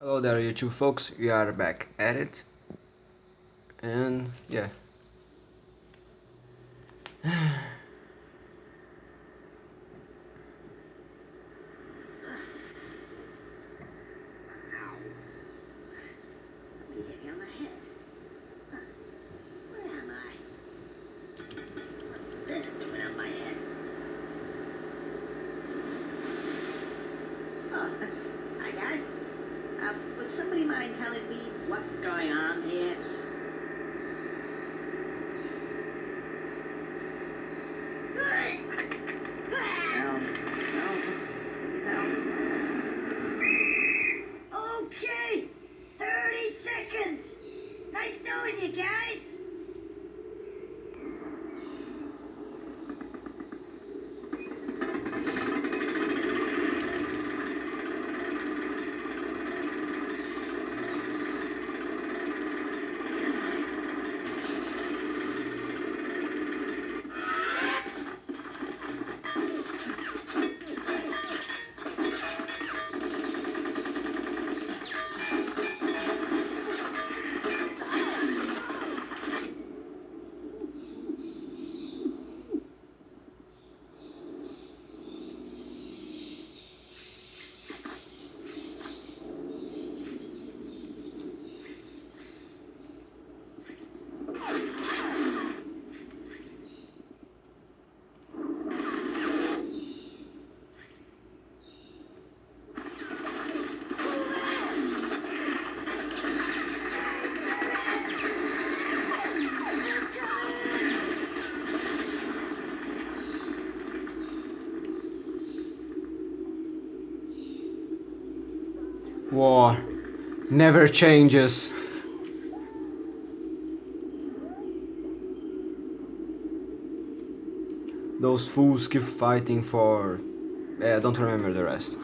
Hello there YouTube folks, we are back at it. And yeah War never changes. Those fools keep fighting for... Eh, I don't remember the rest.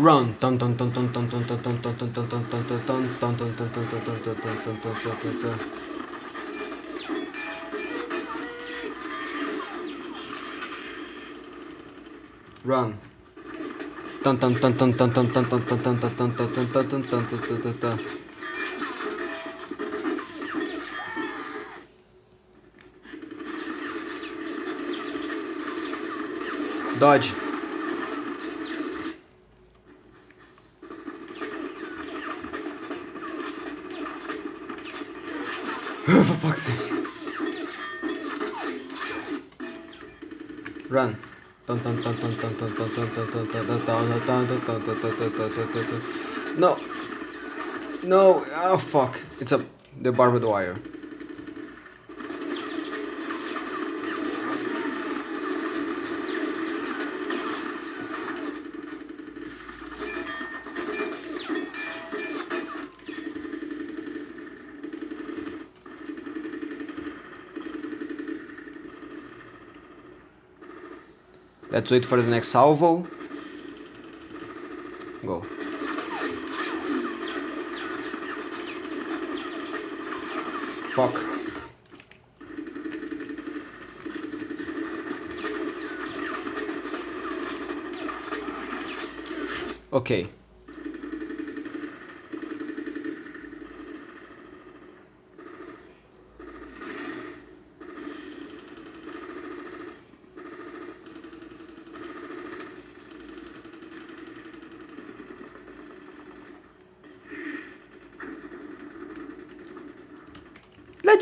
Run. Run. Dodge. No. No. Oh fuck. It's a the barbed wire. Let's wait for the next salvo. Go. Fuck. Okay.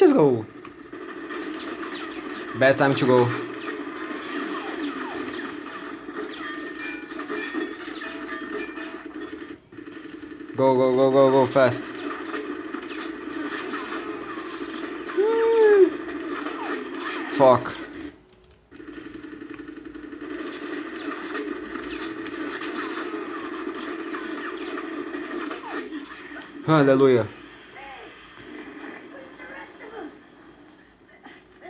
Let's just go. Bad time to go. Go, go, go, go, go, fast. Fuck. Hallelujah.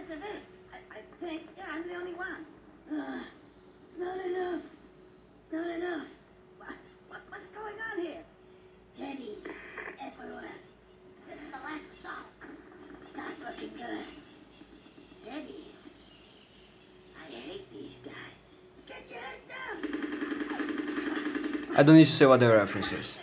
This is it. I, I think. Yeah, I'm the only one. Uh, no, I don't need to say what the reference is.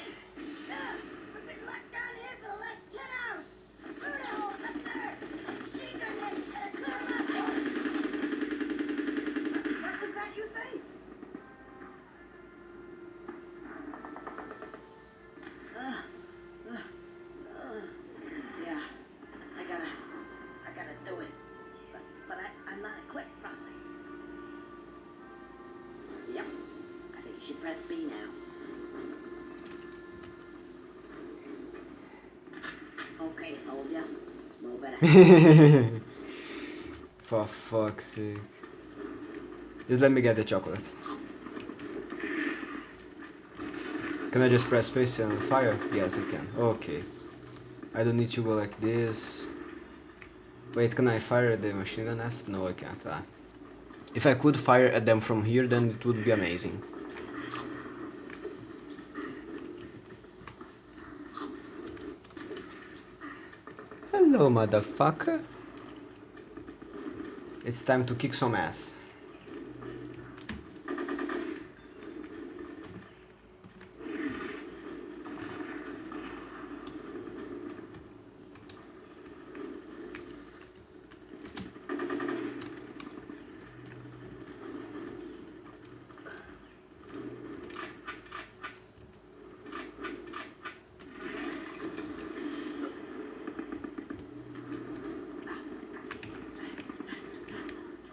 For fuck's sake. Just let me get the chocolate. Can I just press space and fire? Yes, I can. Okay. I don't need to go like this. Wait, can I fire the machine gun nest? No, I can't. Ah. If I could fire at them from here, then it would be amazing. Hello, motherfucker. It's time to kick some ass.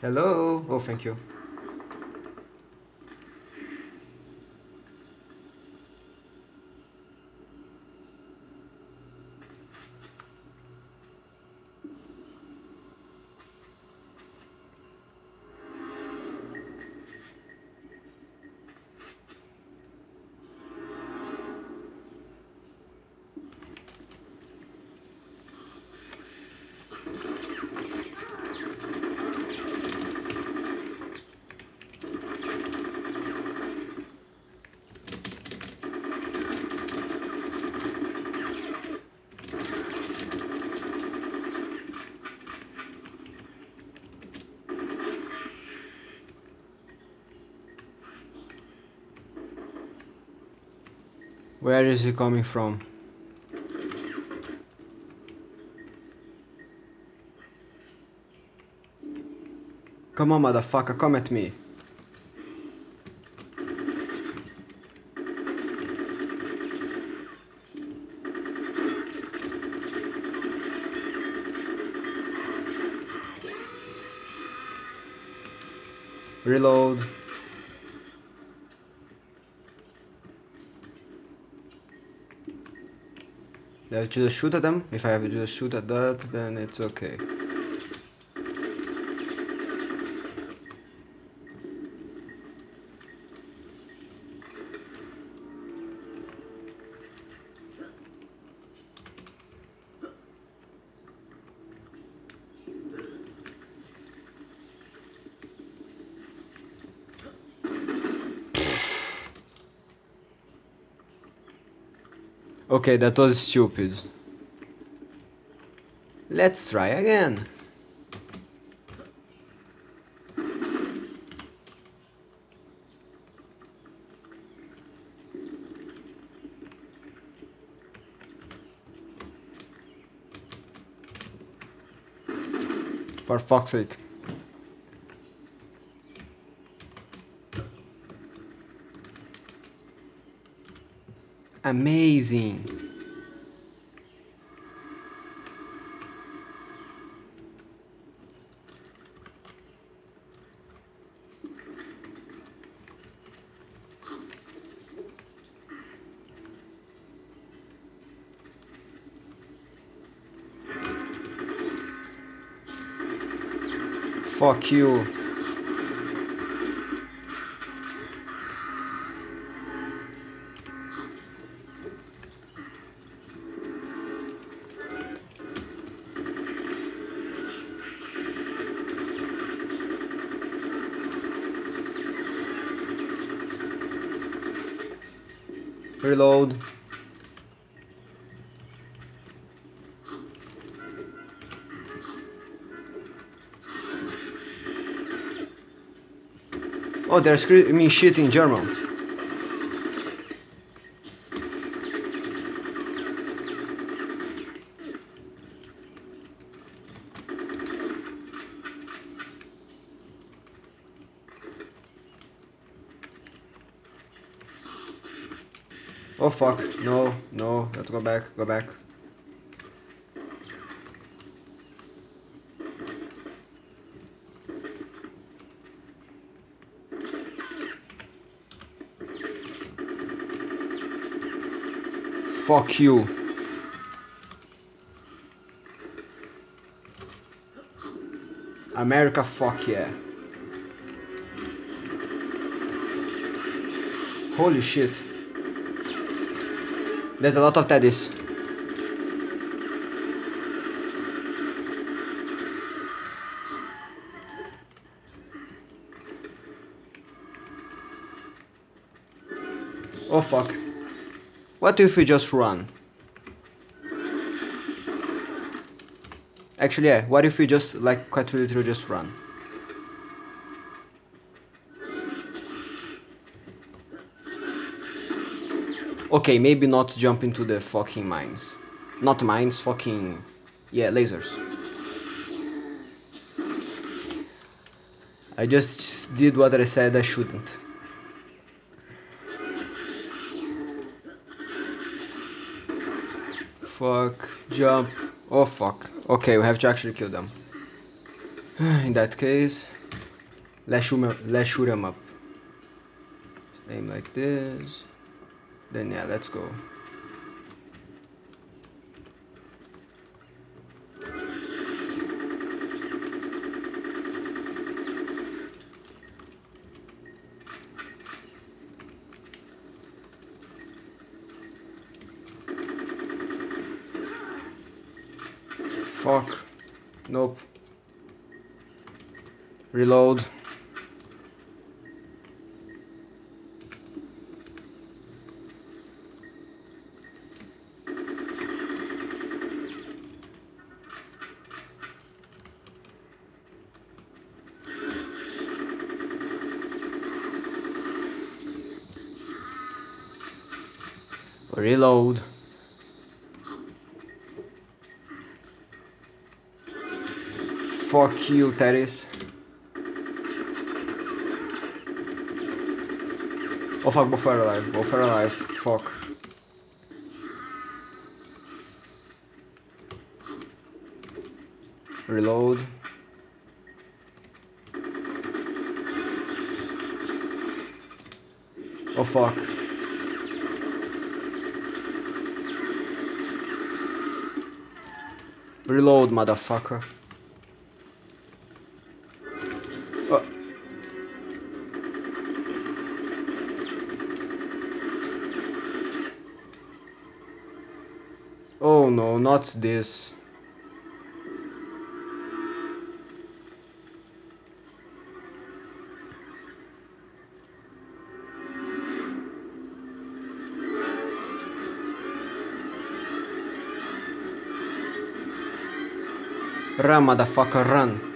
Hello. Oh, thank you. Where is he coming from? Come on, motherfucker, come at me. Reload. I just shoot at them? If I have to just shoot at that, then it's okay. Okay, that was stupid. Let's try again. For fuck's sake. Amazing. Fuck you. Reload. Oh, they're screaming shit in German. Oh fuck, no, no, let's go back, go back. Fuck you. America, fuck yeah. Holy shit. There's a lot of teddies. Oh fuck. What if we just run? Actually, yeah, what if we just, like, quite literally just run? Okay, maybe not jump into the fucking mines. Not mines, fucking... Yeah, lasers. I just did what I said I shouldn't. Fuck, jump. Oh fuck. Okay, we have to actually kill them. In that case, let's shoot let's shoot them up. Aim like this. Then yeah, let's go. Fuck. Nope. Reload. Reload. Fuck you, Tediz. Oh fuck, both are alive. Both are alive. Fuck. Reload. Oh fuck. Reload, motherfucker. Oh. Oh no, not this. Run, motherfucker, run.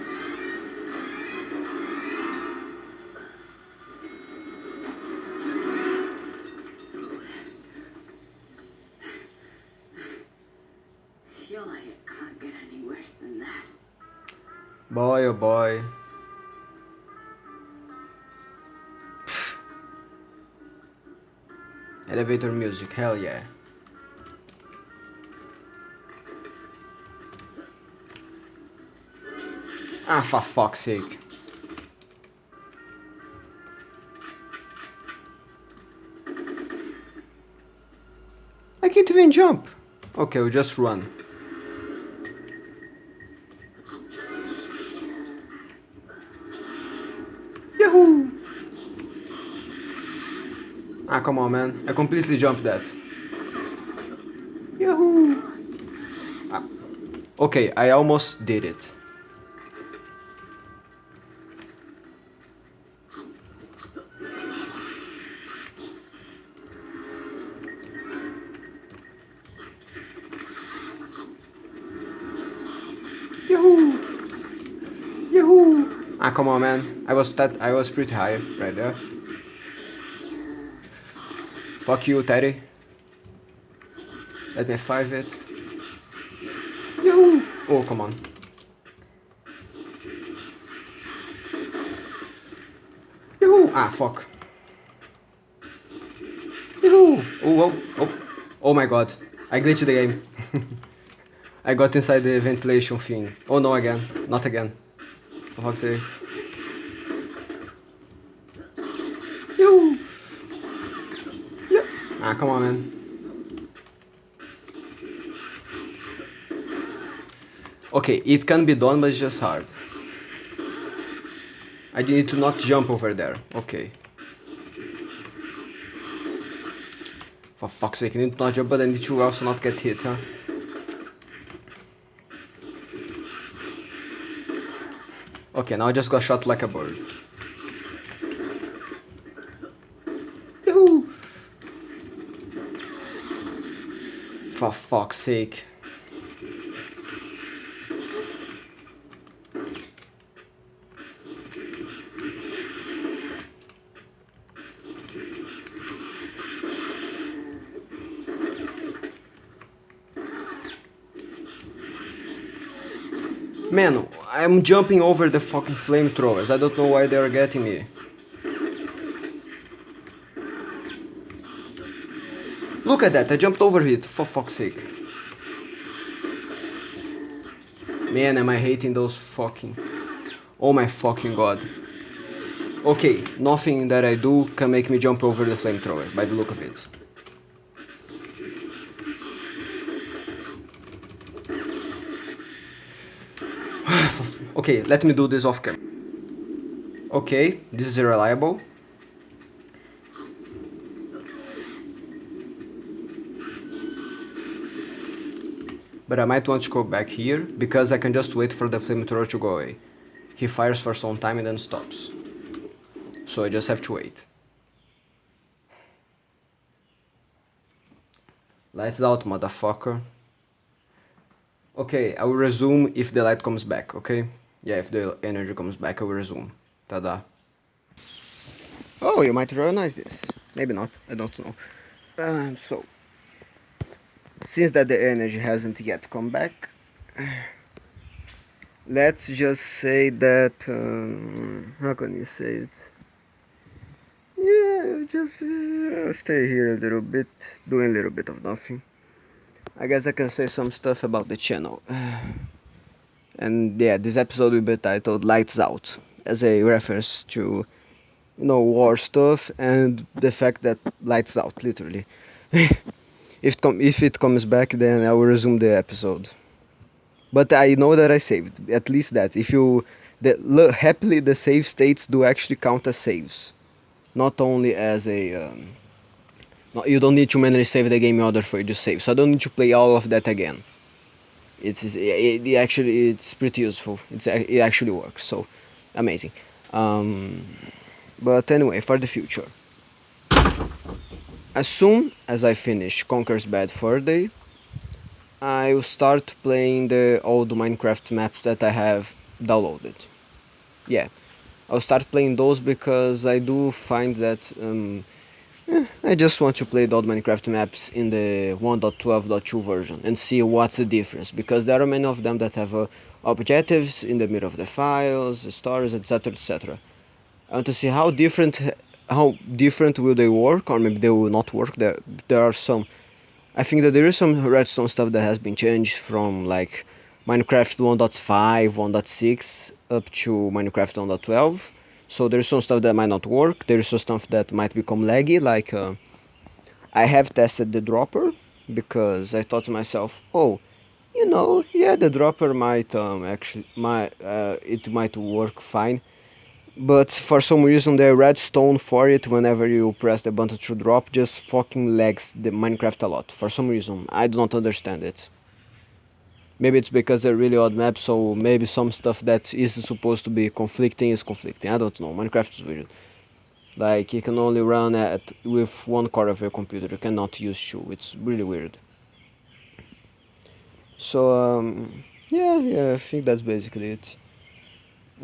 feel like it can't get any worse than that. Boy, oh boy. Elevator music, hell yeah. Ah, for fuck's sake. I can't even jump. Okay, we'll just run. Yahoo! Ah, come on, man. I completely jumped that. Yahoo! Ah. Okay, I almost did it. Yahoo! Yahoo! Ah, come on, man. I was that. I was pretty high right there. Fuck you, Teddy. Let me five it. Yahoo! Oh, come on. Yahoo! Ah, fuck. Yoo-hoo! Oh, oh, oh, oh my god. I glitched the game. I got inside the ventilation thing. Oh no, again. Not again. For fuck's sake. Yoo! Yeah. Ah, come on, man. Okay, it can be done, but it's just hard. I need to not jump over there. Okay. For fuck's sake, I need to not jump, but I need to also not get hit, huh? Okay, now I just got shot like a bird. For fuck's sake. Man, I'm jumping over the fucking flamethrowers. I don't know why they're getting me. Look at that, I jumped over it, for fuck's sake. Man, am I hating those fucking... Oh my fucking god. Okay, nothing that I do can make me jump over the flamethrower, by the look of it. Okay, let me do this off camera. Okay, this is reliable. But I might want to go back here, because I can just wait for the flamethrower to go away. He fires for some time and then stops. So I just have to wait. Lights out, motherfucker. Okay, I will resume if the light comes back, okay? Yeah, if the energy comes back, I will resume. Tada. Oh, you might recognize this. Maybe not, I don't know. Um, so, since that the energy hasn't yet come back, let's just say that, um, how can you say it? Yeah, just uh, stay here a little bit, doing a little bit of nothing. I guess I can say some stuff about the channel. And yeah, this episode will be titled Lights Out, as a reference to, you know, war stuff and the fact that lights out, literally. if, it if it comes back, then I will resume the episode. But I know that I saved, at least that. If you, happily the save states do actually count as saves. Not only as a, um, you don't need to manually save the game in order for you to save, so I don't need to play all of that again. It's it, it actually it's pretty useful. It's it actually works, so amazing. Um, but anyway, for the future, as soon as I finish Conker's Bad Fur Day, I will start playing the old Minecraft maps that I have downloaded. Yeah, I'll start playing those because I do find that um, I just want to play the old Minecraft maps in the 1.12.2 version and see what's the difference because there are many of them that have uh, objectives in the middle of the files, stories, etc, etc. I want to see how different how different will they work or maybe they will not work. There there are some I think that there is some redstone stuff that has been changed from like Minecraft 1.5, 1.6 up to Minecraft 1.12 so there's some stuff that might not work. There's some stuff that might become laggy like uh, I have tested the dropper because I thought to myself oh you know yeah the dropper might um, actually might uh, it might work fine. But for some reason the redstone for it whenever you press the button to drop just fucking lags the Minecraft a lot. For some reason I do not understand it maybe it's because they're really odd maps so maybe some stuff that is supposed to be conflicting is conflicting. I don't know. Minecraft is weird. Like you can only run at with one core of your computer. You cannot use two it's really weird. So um, yeah yeah i think that's basically it.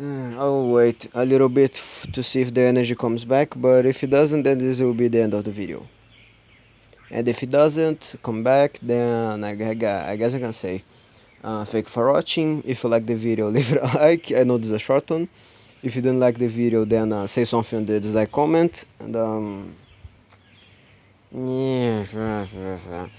Uh, I'll wait a little bit to see if the energy comes back but if it doesn't then this will be the end of the video. And if it doesn't come back then I, I guess I can say uh, thank you for watching if you like the video leave a like i know this is a short one if you didn't like the video then uh, say something in the dislike comment and um, yes.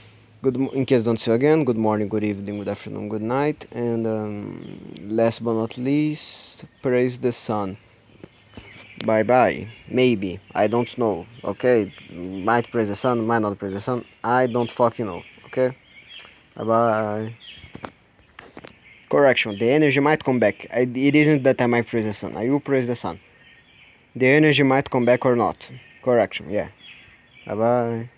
Good, in case don't see you again, good morning, good evening, good afternoon, good night, and um, last but not least, praise the sun. Bye bye. Maybe I don't know. Okay, might praise the sun, might not praise the sun. I don't fucking know. Okay. Bye bye. Correction. The energy might come back. It isn't that I might praise the sun. I will praise the sun. The energy might come back or not. Correction. Yeah. Bye bye.